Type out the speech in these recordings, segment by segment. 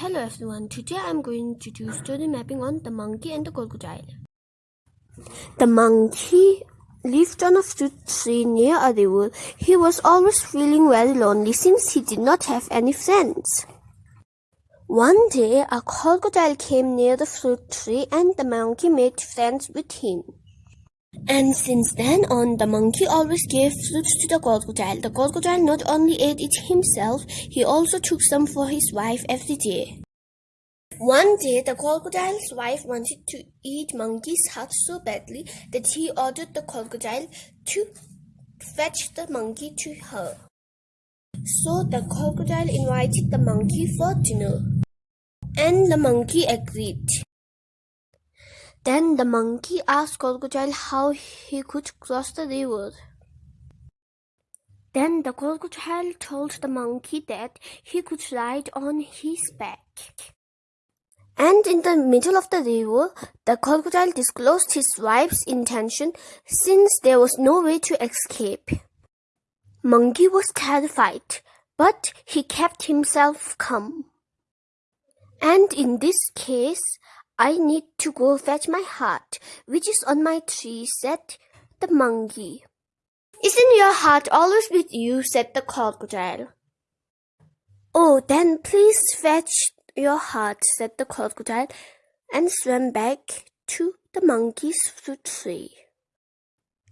Hello everyone, today I'm going to do story mapping on the monkey and the crocodile. The monkey lived on a fruit tree near a river. He was always feeling very lonely since he did not have any friends. One day, a crocodile came near the fruit tree and the monkey made friends with him. And since then on, the monkey always gave fruits to the crocodile. The crocodile not only ate it himself, he also took some for his wife every day. One day, the crocodile's wife wanted to eat monkey's heart so badly that he ordered the crocodile to fetch the monkey to her. So the crocodile invited the monkey for dinner. And the monkey agreed. Then the monkey asked the Crocodile how he could cross the river. Then the crocodile told the monkey that he could ride on his back. And in the middle of the river, the crocodile disclosed his wife's intention since there was no way to escape. Monkey was terrified, but he kept himself calm. And in this case, I need to go fetch my heart, which is on my tree, said the monkey. Isn't your heart always with you? said the crocodile. Oh, then please fetch your heart, said the crocodile, and swam back to the monkey's fruit tree.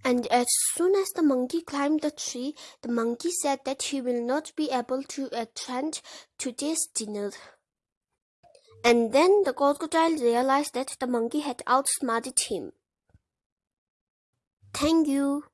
And as soon as the monkey climbed the tree, the monkey said that he will not be able to attend today's dinner. And then the crocodile realized that the monkey had outsmarted him. Thank you.